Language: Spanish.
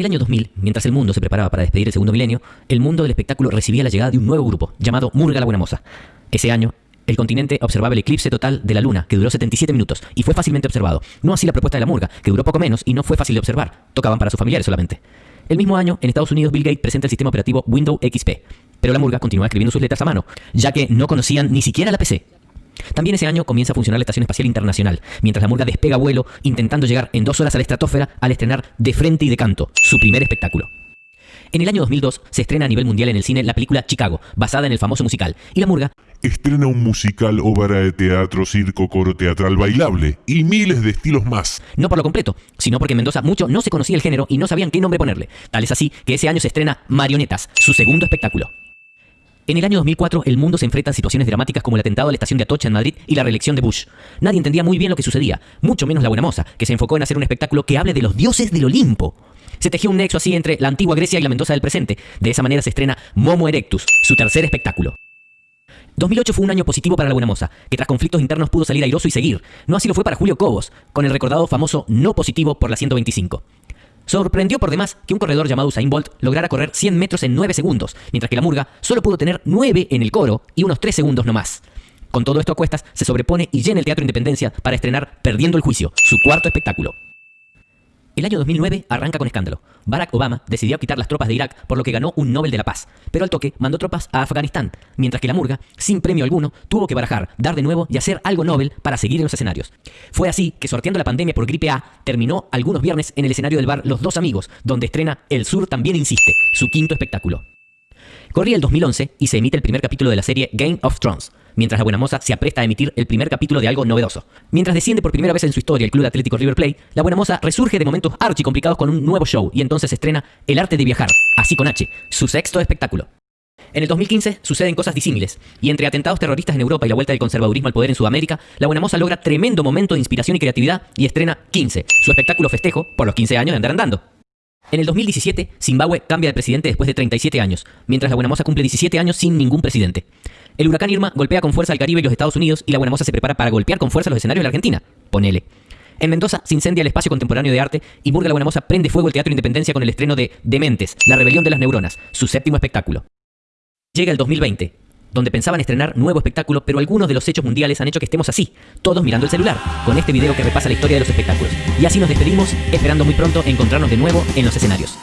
el año 2000, mientras el mundo se preparaba para despedir el segundo milenio, el mundo del espectáculo recibía la llegada de un nuevo grupo, llamado Murga la Buena Moza. Ese año, el continente observaba el eclipse total de la luna, que duró 77 minutos, y fue fácilmente observado. No así la propuesta de la Murga, que duró poco menos y no fue fácil de observar. Tocaban para sus familiares solamente. El mismo año, en Estados Unidos, Bill Gates presenta el sistema operativo Windows XP, pero la Murga continuaba escribiendo sus letras a mano, ya que no conocían ni siquiera la PC. También ese año comienza a funcionar la Estación Espacial Internacional, mientras la Murga despega vuelo intentando llegar en dos horas a la estratosfera al estrenar De Frente y de Canto, su primer espectáculo. En el año 2002 se estrena a nivel mundial en el cine la película Chicago, basada en el famoso musical, y la Murga Estrena un musical, obra de teatro, circo, coro teatral, bailable y miles de estilos más. no por lo completo, sino porque en Mendoza mucho no se conocía el género y no sabían qué nombre ponerle. Tal es así que ese año se estrena Marionetas, su segundo espectáculo. En el año 2004, el mundo se enfrenta a situaciones dramáticas como el atentado a la estación de Atocha en Madrid y la reelección de Bush. Nadie entendía muy bien lo que sucedía, mucho menos la buena moza, que se enfocó en hacer un espectáculo que hable de los dioses del Olimpo. Se tejió un nexo así entre la antigua Grecia y la Mendoza del presente. De esa manera se estrena Momo Erectus, su tercer espectáculo. 2008 fue un año positivo para la Buena Moza, que tras conflictos internos pudo salir airoso y seguir. No así lo fue para Julio Cobos, con el recordado famoso no positivo por la 125. Sorprendió por demás que un corredor llamado Usain Bolt lograra correr 100 metros en 9 segundos, mientras que la Murga solo pudo tener 9 en el coro y unos 3 segundos no más. Con todo esto a cuestas, se sobrepone y llena el Teatro Independencia para estrenar Perdiendo el Juicio, su cuarto espectáculo. El año 2009 arranca con escándalo. Barack Obama decidió quitar las tropas de Irak, por lo que ganó un Nobel de la Paz. Pero al toque mandó tropas a Afganistán, mientras que la Murga, sin premio alguno, tuvo que barajar, dar de nuevo y hacer algo Nobel para seguir en los escenarios. Fue así que, sorteando la pandemia por gripe A, terminó algunos viernes en el escenario del bar Los Dos Amigos, donde estrena El Sur también insiste, su quinto espectáculo. Corría el 2011 y se emite el primer capítulo de la serie Game of Thrones, mientras la Buena Moza se apresta a emitir el primer capítulo de algo novedoso. Mientras desciende por primera vez en su historia el Club Atlético River Plate, la Buena Moza resurge de momentos archi complicados con un nuevo show y entonces estrena El Arte de Viajar, así con H, su sexto espectáculo. En el 2015 suceden cosas disímiles, y entre atentados terroristas en Europa y la vuelta del conservadurismo al poder en Sudamérica, la Buena Moza logra tremendo momento de inspiración y creatividad y estrena 15, su espectáculo festejo por los 15 años de andar andando. En el 2017, Zimbabue cambia de presidente después de 37 años, mientras la Buena Moza cumple 17 años sin ningún presidente. El huracán Irma golpea con fuerza al Caribe y los Estados Unidos y la Buena Moza se prepara para golpear con fuerza los escenarios de la Argentina. Ponele. En Mendoza se incendia el espacio contemporáneo de arte y Murga la Buena Moza prende fuego el Teatro Independencia con el estreno de Dementes, La Rebelión de las Neuronas, su séptimo espectáculo. Llega el 2020, donde pensaban estrenar nuevo espectáculo, pero algunos de los hechos mundiales han hecho que estemos así, todos mirando el celular, con este video que repasa la historia de los espectáculos. Y así nos despedimos, esperando muy pronto encontrarnos de nuevo en los escenarios.